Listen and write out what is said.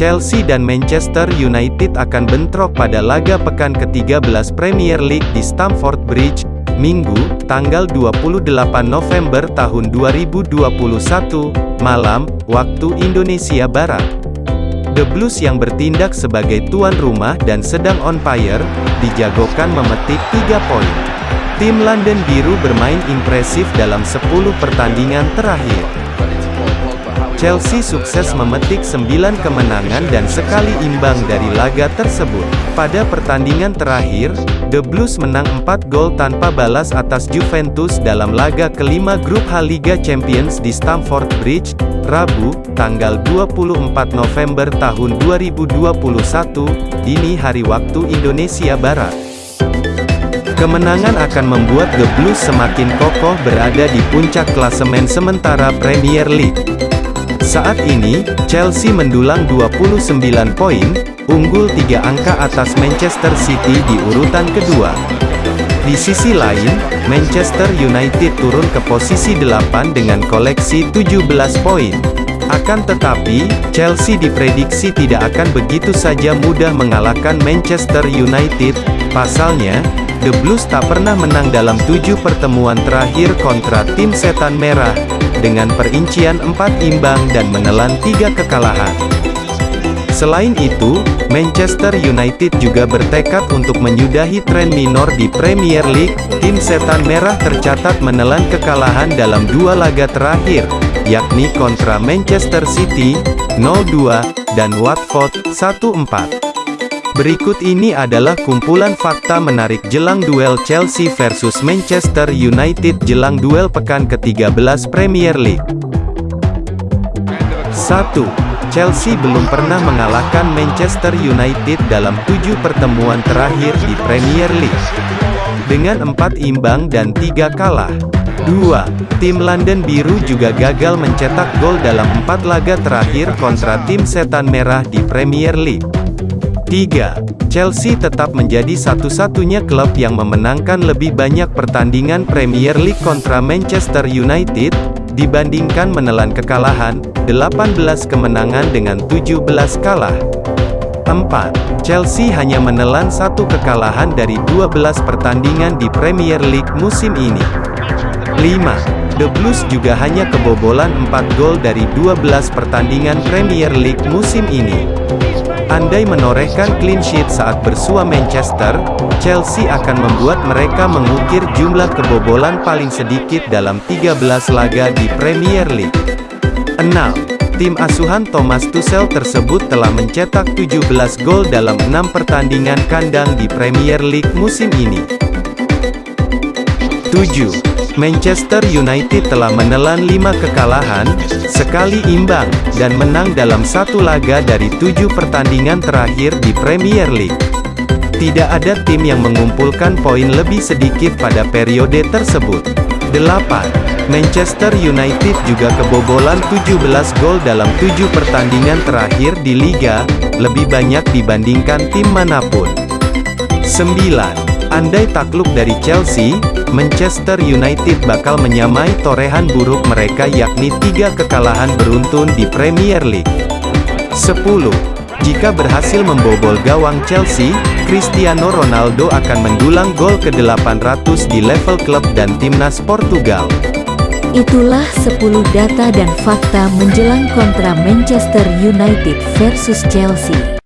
Chelsea dan Manchester United akan bentrok pada laga pekan ke-13 Premier League di Stamford Bridge, Minggu, tanggal 28 November tahun 2021, malam, waktu Indonesia Barat. The Blues yang bertindak sebagai tuan rumah dan sedang on fire, dijagokan memetik 3 poin. Tim London Biru bermain impresif dalam 10 pertandingan terakhir. Chelsea sukses memetik 9 kemenangan dan sekali imbang dari laga tersebut. Pada pertandingan terakhir, The Blues menang 4 gol tanpa balas atas Juventus dalam laga kelima grup H Liga Champions di Stamford Bridge, Rabu, tanggal 24 November tahun 2021, dini hari waktu Indonesia Barat. Kemenangan akan membuat The Blues semakin kokoh berada di puncak klasemen sementara Premier League. Saat ini, Chelsea mendulang 29 poin, unggul 3 angka atas Manchester City di urutan kedua. Di sisi lain, Manchester United turun ke posisi 8 dengan koleksi 17 poin. Akan tetapi, Chelsea diprediksi tidak akan begitu saja mudah mengalahkan Manchester United, pasalnya, The Blues tak pernah menang dalam tujuh pertemuan terakhir kontra tim setan merah, dengan perincian 4 imbang dan menelan 3 kekalahan. Selain itu, Manchester United juga bertekad untuk menyudahi tren minor di Premier League. Tim Setan Merah tercatat menelan kekalahan dalam dua laga terakhir, yakni kontra Manchester City 0-2 dan Watford 1-4. Berikut ini adalah kumpulan fakta menarik jelang duel Chelsea versus Manchester United jelang duel pekan ke-13 Premier League. 1. Chelsea belum pernah mengalahkan Manchester United dalam tujuh pertemuan terakhir di Premier League. Dengan empat imbang dan tiga kalah. 2. Tim London Biru juga gagal mencetak gol dalam empat laga terakhir kontra tim Setan Merah di Premier League. 3. Chelsea tetap menjadi satu-satunya klub yang memenangkan lebih banyak pertandingan Premier League kontra Manchester United, dibandingkan menelan kekalahan, 18 kemenangan dengan 17 kalah. 4. Chelsea hanya menelan satu kekalahan dari 12 pertandingan di Premier League musim ini. 5. The Blues juga hanya kebobolan 4 gol dari 12 pertandingan Premier League musim ini. Andai menorehkan clean sheet saat bersua Manchester, Chelsea akan membuat mereka mengukir jumlah kebobolan paling sedikit dalam 13 laga di Premier League. 6. Tim asuhan Thomas Tuchel tersebut telah mencetak 17 gol dalam 6 pertandingan kandang di Premier League musim ini. 7. Manchester United telah menelan 5 kekalahan, sekali imbang, dan menang dalam satu laga dari tujuh pertandingan terakhir di Premier League. Tidak ada tim yang mengumpulkan poin lebih sedikit pada periode tersebut. 8. Manchester United juga kebobolan 17 gol dalam tujuh pertandingan terakhir di Liga, lebih banyak dibandingkan tim mana pun. 9. Andai takluk dari Chelsea, Manchester United bakal menyamai torehan buruk mereka yakni tiga kekalahan beruntun di Premier League. 10. Jika berhasil membobol gawang Chelsea, Cristiano Ronaldo akan mendulang gol ke-800 di level klub dan timnas Portugal. Itulah 10 data dan fakta menjelang kontra Manchester United versus Chelsea.